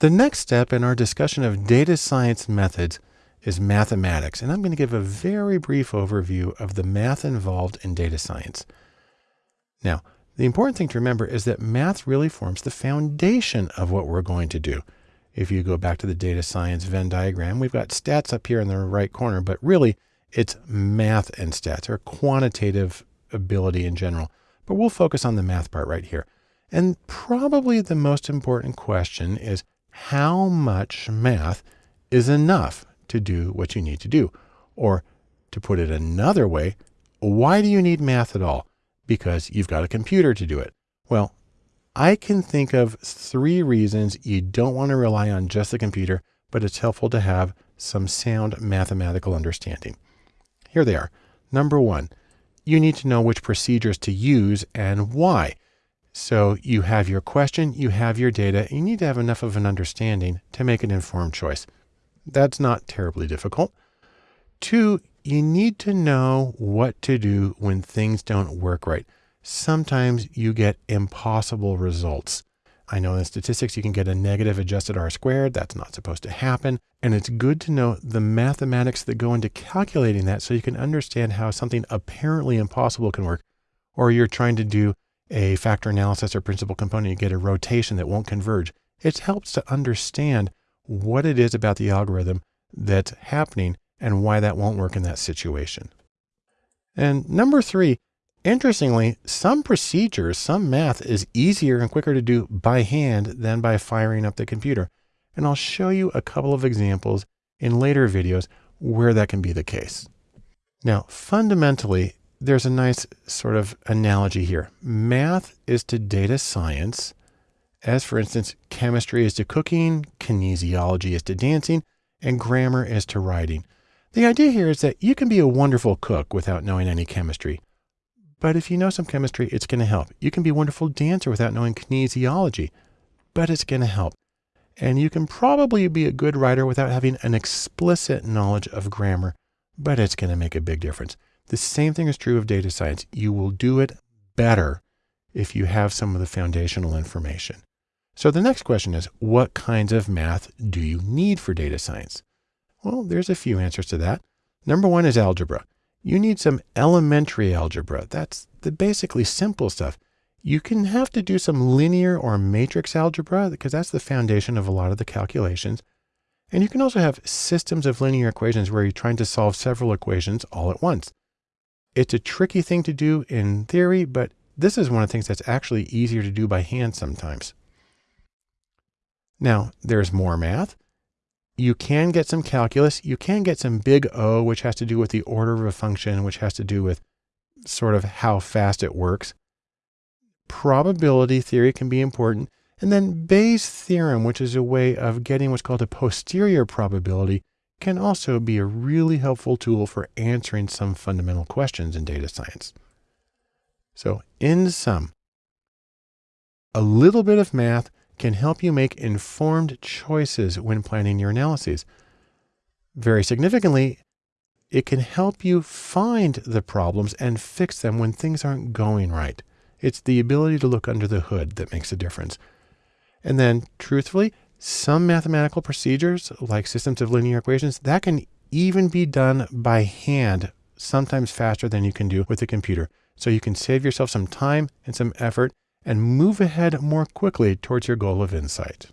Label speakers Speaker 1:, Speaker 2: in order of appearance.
Speaker 1: The next step in our discussion of data science methods is mathematics, and I'm going to give a very brief overview of the math involved in data science. Now, the important thing to remember is that math really forms the foundation of what we're going to do. If you go back to the data science Venn diagram, we've got stats up here in the right corner, but really it's math and stats or quantitative ability in general. But we'll focus on the math part right here. And probably the most important question is how much math is enough to do what you need to do? Or to put it another way, why do you need math at all? Because you've got a computer to do it. Well, I can think of three reasons you don't want to rely on just the computer, but it's helpful to have some sound mathematical understanding. Here they are. Number one, you need to know which procedures to use and why. So you have your question, you have your data, you need to have enough of an understanding to make an informed choice. That's not terribly difficult. Two, you need to know what to do when things don't work right. Sometimes you get impossible results. I know in statistics you can get a negative adjusted R squared. That's not supposed to happen. And it's good to know the mathematics that go into calculating that so you can understand how something apparently impossible can work. Or you're trying to do a factor analysis or principal component, you get a rotation that won't converge. It helps to understand what it is about the algorithm that's happening and why that won't work in that situation. And number three, interestingly, some procedures, some math is easier and quicker to do by hand than by firing up the computer. And I'll show you a couple of examples in later videos where that can be the case. Now, fundamentally, there's a nice sort of analogy here. Math is to data science as for instance, chemistry is to cooking, kinesiology is to dancing, and grammar is to writing. The idea here is that you can be a wonderful cook without knowing any chemistry. But if you know some chemistry, it's going to help. You can be a wonderful dancer without knowing kinesiology, but it's going to help. And you can probably be a good writer without having an explicit knowledge of grammar, but it's going to make a big difference. The same thing is true of data science. You will do it better if you have some of the foundational information. So the next question is, what kinds of math do you need for data science? Well, there's a few answers to that. Number one is algebra. You need some elementary algebra. That's the basically simple stuff. You can have to do some linear or matrix algebra because that's the foundation of a lot of the calculations. And you can also have systems of linear equations where you're trying to solve several equations all at once. It's a tricky thing to do in theory, but this is one of the things that's actually easier to do by hand sometimes. Now, there's more math. You can get some calculus. You can get some big O, which has to do with the order of a function, which has to do with sort of how fast it works. Probability theory can be important. And then Bayes' theorem, which is a way of getting what's called a posterior probability, can also be a really helpful tool for answering some fundamental questions in data science. So in sum, a little bit of math can help you make informed choices when planning your analyses. Very significantly, it can help you find the problems and fix them when things aren't going right. It's the ability to look under the hood that makes a difference. And then truthfully, some mathematical procedures like systems of linear equations, that can even be done by hand, sometimes faster than you can do with a computer. So you can save yourself some time and some effort and move ahead more quickly towards your goal of insight.